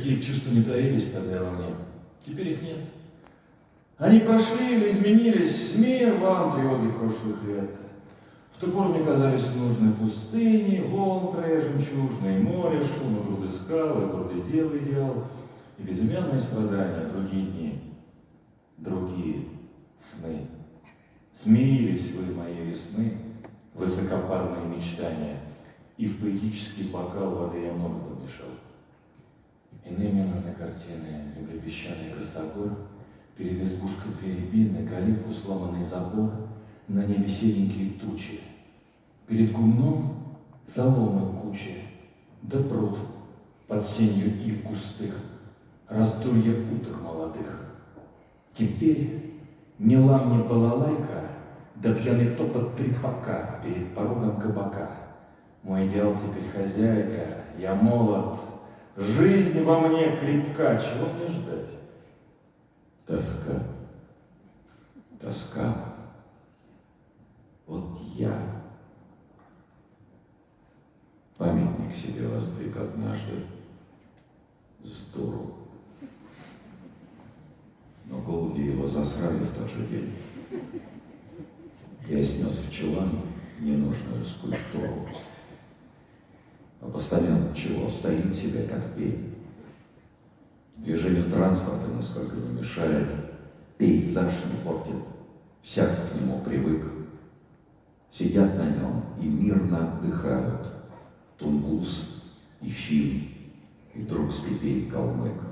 Такие чувства не таились тогда во мне. Теперь их нет. Они прошли или изменились, мир вам тревоги прошлых лет. В ту пору мне казались нужны пустыни, волн края жемчужные, море, шум и груды скал, и дел и безымянные страдания, другие дни, другие сны. Смирились вы моей весны, высокопарные мечтания, и в поэтический бокал воды я много помешал. Мне нужны картины, люблю песчаный косогор, перед избушкой двери бины, калитку сломанный забор, на небе серенькие тучи, перед гумном соломы кучи, да пруд под сенью ив густых, раздолье уток молодых. Теперь мила мне балалайка, да пьяный топот трепака перед порогом кабака. Мой идеал теперь хозяйка, я молод, жизнь во мне крепка, чего мне ждать? Тоска. Тоска. Вот я памятник себе воздвиг однажды дуру. Но голуби его засрали в тот же день. Я снес в чулан ненужную скульптуру. Постамент чего? Стоит себе как пень. Движению транспорта насколько не мешает, пейзаж не портит, всяк к нему привык. Сидят на нем и мирно отдыхают Тунгус и Фин, и друг с Пипей Калмык.